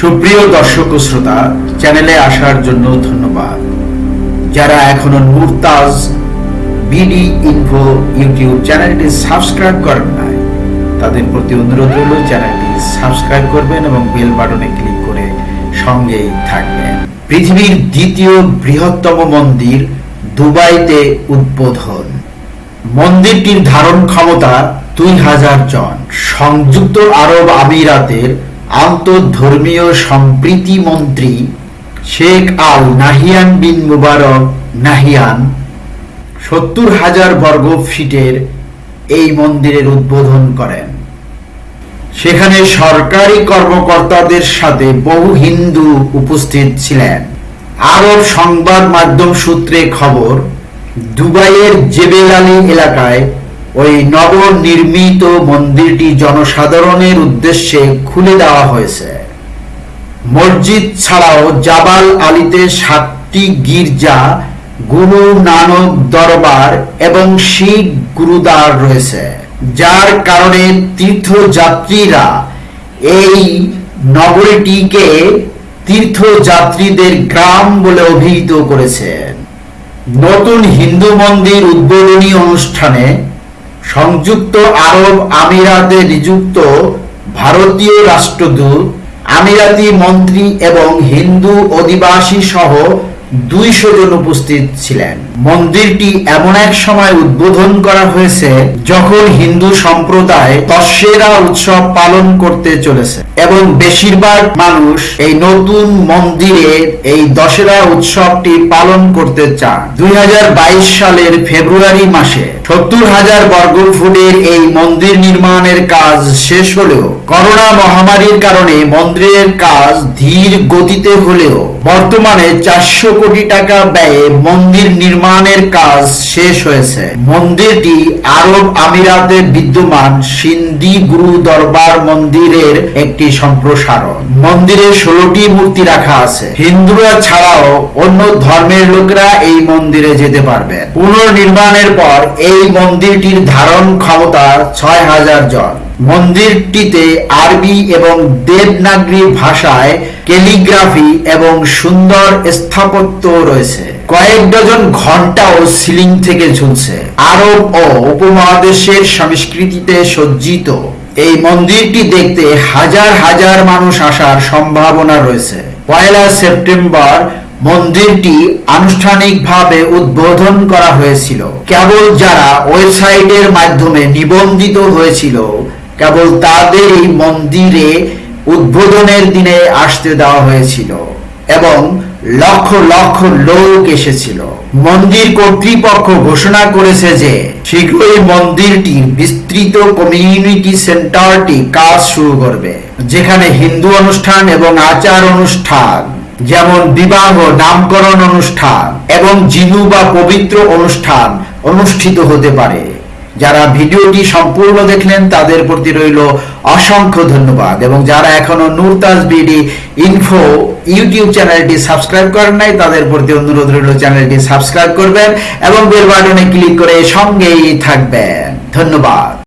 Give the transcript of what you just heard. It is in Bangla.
সুপ্রিয় দর্শক ও শ্রোতা চ্যানেলে আসার জন্য ধন্যবাদ। যারা এখনও মুরতাজ বিডি ইনফো ইউটিউব চ্যানেলটি সাবস্ক্রাইব করেন নাই, তাদের প্রতি অনুরোধ রইল চ্যানেলটি সাবস্ক্রাইব করবেন এবং বেল বাটনে ক্লিক করে সঙ্গেই থাকবেন। পৃথিবীর দ্বিতীয় বৃহত্তম মন্দির দুবাইতে উদ্বোধন। মন্দিরটির ধারণ ক্ষমতা দুই হাজার জন। সংযুক্ত আরব আমিরাতের আন্তঃধর্মীয় সম্প্রীতি মন্ত্রী শেখ আল নাহিয়ান বিন মুবারক নাহিয়ান সত্তর হাজার বর্গ ফিটের এই মন্দিরের উদ্বোধন করেন। সেখানে সরকারি কর্মকর্তাদের সাথে বহু হিন্দু উপস্থিত ছিলেন। আরব সংবাদ মাধ্যম সূত্রে খবর, দুবাইয়ের জেবেল আলী এলাকায় ওই নবনির্মিত মন্দিরটি জনসাধারণের উদ্দেশ্যে খুলে দেওয়া হয়েছে। মসজিদ ছাড়াও জাবাল আলীতে সাতটি গির্জা, গুরু নানক দরবার এবং শিখ গুরুদ্বার রয়েছে। যার কারণে তীর্থযাত্রীরা এই নগরীটিকে তীর্থযাত্রীদের গ্রাম বলে অভিহিত করেছেন। নতুন হিন্দু মন্দির উদ্বোধনী অনুষ্ঠানে সংযুক্ত আরব আমিরাতে নিযুক্ত ভারতীয় রাষ্ট্রদূত আমিরাতি মন্ত্রী এবং হিন্দু অধিবাসী সহ দুইশো জন উপস্থিত ছিলেন। মন্দিরটি এমন এক সময় উদ্বোধন করা হয়েছে যখন হিন্দু সম্প্রদায় দশেরা উৎসব পালন করতে চলেছে এবং বেশিরভাগ মানুষ এই নতুন মন্দিরে এই দশেরা উৎসবটি পালন করতে চান। দুই সালের ফেব্রুয়ারি মাসে সত্তর হাজার বর্গ ফুটের এই মন্দির নির্মাণের কাজ শেষ হলেও করোনা মহামারীর কারণে মন্দিরের কাজ ধীর গতিতে হলেও বর্তমানে চারশো কোটি টাকা ব্যয়ে মন্দির নির্মাণের কাজ শেষ হয়েছে। মন্দিরটি আরব আমিরাতে বিদ্যমান সিন্ধি গুরু দরবার মন্দিরের একটি সম্প্রসারণ। মন্দিরে ষোলোটি মূর্তি রাখা আছে। হিন্দুরা ছাড়াও অন্য ধর্মের লোকেরা এই মন্দিরে যেতে পারবেন পুনর্নির্মাণের পর এই মন্দিরটির ধারণ ক্ষমতা ছয় হাজার জন। মন্দিরটিতে আরবি এবং দেবনাগরী ভাষায় ক্যালিগ্রাফি এবং সুন্দর স্থাপত্য রয়েছে। কয়েক ডজন ঘন্টাও সিলিং থেকে ঝুলছে। আরব ও উপমহাদেশের সংস্কৃতিতে সজ্জিত। এই মন্দিরটি দেখতে হাজার হাজার মানুষ আসার সম্ভাবনা রয়েছে। পয়লা সেপ্টেম্বর মন্দিরটি আনুষ্ঠানিকভাবে উদ্বোধন করা হয়েছিল। কেবল যারা ওয়েবসাইটের মাধ্যমে নিবন্ধিত হয়েছিল কেবল তাদের এই মন্দিরে উদ্বোধনের দিনে আসতে দেওয়া হয়েছিল এবং লক্ষ লক্ষ লোক এসেছিল। মন্দির কর্তৃপক্ষ ঘোষণা করেছে যে শীঘ্রই মন্দিরটি বিস্তৃত কমিউনিটি সেন্টারটি কাজ শুরু করবে, যেখানে হিন্দু অনুষ্ঠান এবং আচার অনুষ্ঠান, যেমন বিবাহ নামকরণ অনুষ্ঠান এবং জিনু বা পবিত্র অনুষ্ঠান অনুষ্ঠিত হতে পারে। যারা ভিডিওটি সম্পূর্ণ দেখলেন, তাদের প্রতি রইল অসংখ্য ধন্যবাদ। এবং যারা এখনও নুরতাজ বিডি ইনফো ইউটিউব চ্যানেলটি সাবস্ক্রাইব করেন নাই, তাদের প্রতি অনুরোধ রইল চ্যানেলটি সাবস্ক্রাইব করবেন এবং বেল বাটনে ক্লিক করে সঙ্গেই থাকবেন। ধন্যবাদ।